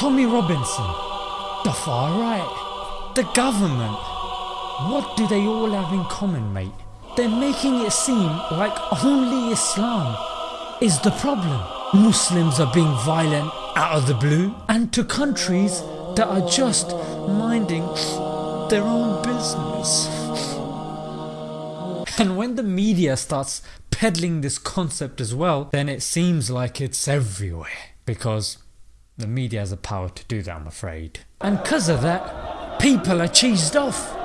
Tommy Robinson, the far right, the government. What do they all have in common mate? They're making it seem like only Islam is the problem. Muslims are being violent out of the blue and to countries that are just minding their own business. And when the media starts peddling this concept as well then it seems like it's everywhere because the media has the power to do that I'm afraid. And cause of that people are cheesed off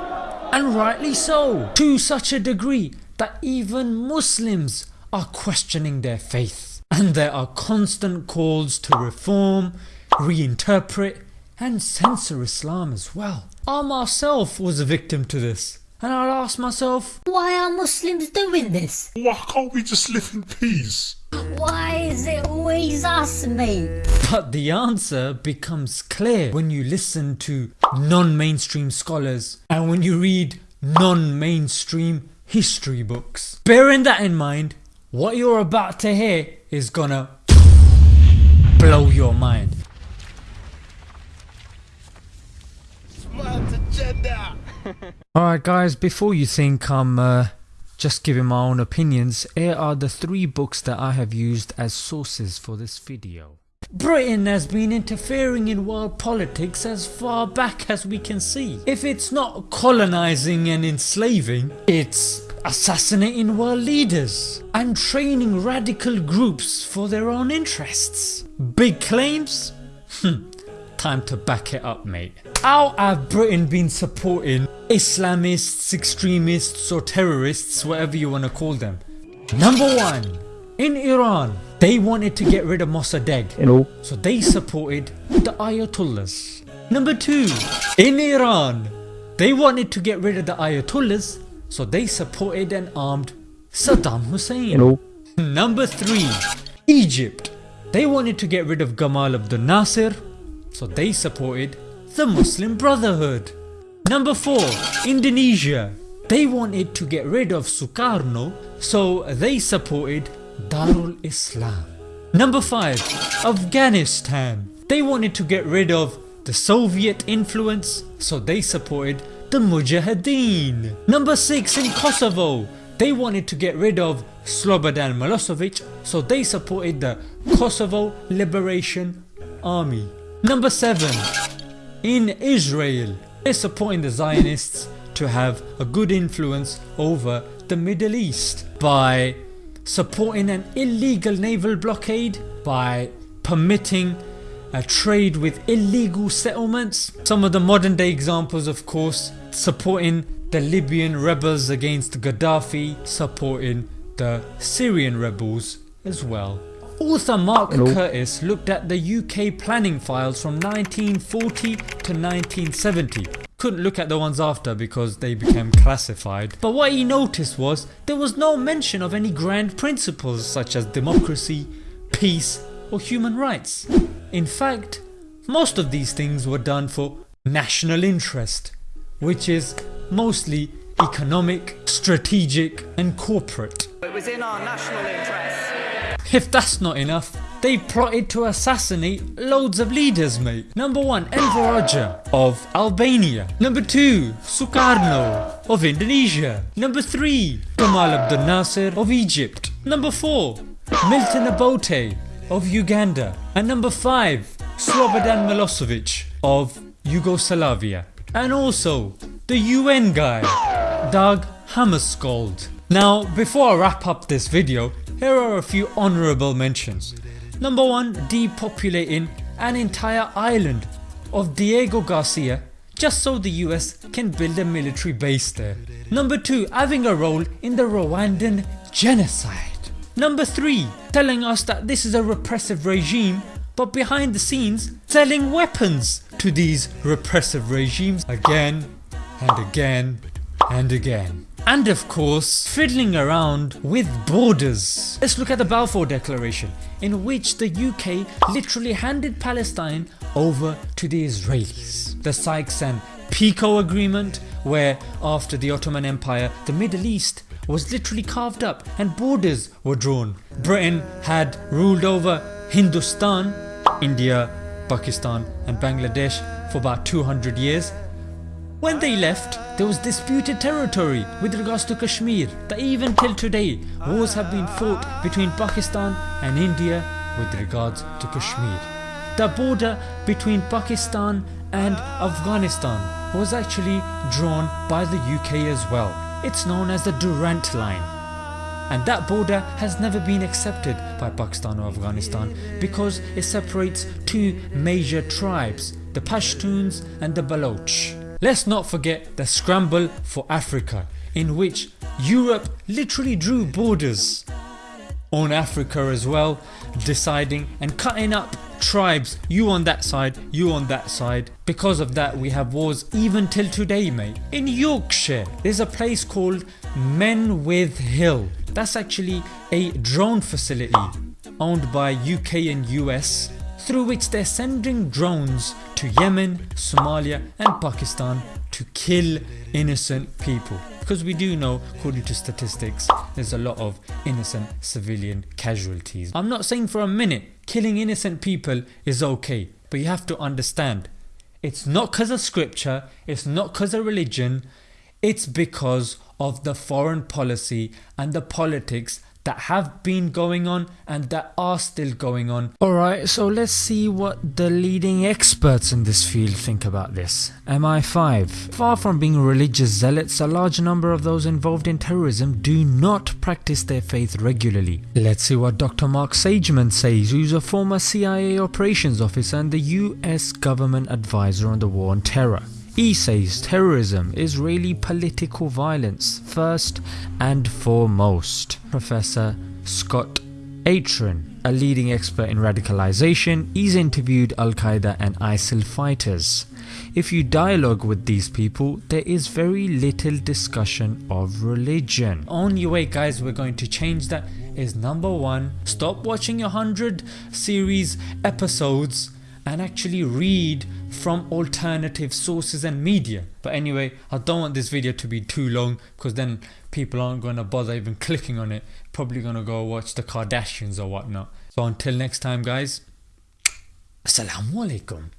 and rightly so to such a degree that even Muslims are questioning their faith and there are constant calls to reform, reinterpret and censor Islam as well. I myself was a victim to this and I'd ask myself Why are Muslims doing this? Why can't we just live in peace? Why is it always us mate? But the answer becomes clear when you listen to non-mainstream scholars and when you read non-mainstream history books. Bearing that in mind, what you're about to hear is gonna blow your mind. Alright guys, before you think I'm uh, just giving my own opinions, here are the three books that I have used as sources for this video. Britain has been interfering in world politics as far back as we can see. If it's not colonising and enslaving, it's assassinating world leaders and training radical groups for their own interests. Big claims? Hmm, time to back it up mate. How have Britain been supporting Islamists, extremists or terrorists whatever you wanna call them? Number 1. In Iran they wanted to get rid of Mossadegh so they supported the Ayatollahs. Number 2. In Iran they wanted to get rid of the Ayatollahs so they supported and armed Saddam Hussein. Number 3. Egypt They wanted to get rid of Gamal Abdel Nasser so they supported the Muslim Brotherhood. Number 4. Indonesia They wanted to get rid of Sukarno so they supported Darul Islam. Number 5. Afghanistan They wanted to get rid of the Soviet influence so they supported the Mujahideen. Number 6 in Kosovo they wanted to get rid of Slobodan Milosevic so they supported the Kosovo Liberation Army. Number 7 in Israel they're supporting the Zionists to have a good influence over the Middle East by supporting an illegal naval blockade, by permitting a trade with illegal settlements. Some of the modern day examples of course supporting the Libyan rebels against Gaddafi, supporting the Syrian rebels as well. Author Mark Hello. Curtis looked at the UK planning files from 1940 to 1970. Couldn't look at the ones after because they became classified but what he noticed was there was no mention of any grand principles such as democracy, peace or human rights. In fact most of these things were done for national interest which is mostly economic, strategic and corporate. It was in our national interest. If that's not enough, they plotted to assassinate loads of leaders mate. Number 1 Enver Hoxha of Albania. Number 2 Sukarno of Indonesia. Number 3 Gamal Abdel Nasser of Egypt. Number 4 Milton Obote of Uganda. And number 5 Slobodan Milosevic of Yugoslavia. And also the UN guy Dag Hammarskjöld. Now before I wrap up this video here are a few honourable mentions. Number 1 depopulating an entire island of Diego Garcia just so the US can build a military base there. Number 2 having a role in the Rwandan genocide. Number 3 telling us that this is a repressive regime but behind the scenes selling weapons to these repressive regimes again and again and again. And of course fiddling around with borders. Let's look at the Balfour Declaration in which the UK literally handed Palestine over to the Israelis. The Sykes and Picot agreement where after the Ottoman Empire the Middle East was literally carved up and borders were drawn. Britain had ruled over Hindustan, India Pakistan and Bangladesh for about 200 years. When they left, there was disputed territory with regards to Kashmir that even till today wars have been fought between Pakistan and India with regards to Kashmir. The border between Pakistan and Afghanistan was actually drawn by the UK as well. It's known as the Durand Line. And that border has never been accepted by Pakistan or Afghanistan because it separates two major tribes, the Pashtuns and the Baloch. Let's not forget the scramble for Africa in which Europe literally drew borders on Africa as well deciding and cutting up tribes. You on that side you on that side. Because of that we have wars even till today mate. In Yorkshire there's a place called Menwith Hill. That's actually a drone facility owned by UK and US through which they're sending drones to Yemen, Somalia and Pakistan to kill innocent people because we do know according to statistics there's a lot of innocent civilian casualties. I'm not saying for a minute killing innocent people is okay but you have to understand it's not cause of scripture, it's not cause of religion, it's because of the foreign policy and the politics that have been going on and that are still going on. Alright, so let's see what the leading experts in this field think about this. MI5 Far from being religious zealots, a large number of those involved in terrorism do not practice their faith regularly. Let's see what Dr. Mark Sageman says, who's a former CIA operations officer and the US government advisor on the war on terror. He says terrorism is really political violence first and foremost. Professor Scott Atran, a leading expert in radicalization, he's interviewed Al Qaeda and ISIL fighters. If you dialogue with these people, there is very little discussion of religion. Only way guys we're going to change that is number one, stop watching your 100 series episodes and actually read from alternative sources and media. But anyway, I don't want this video to be too long because then people aren't going to bother even clicking on it. Probably going to go watch the Kardashians or whatnot. So until next time guys, Assalamu alaikum.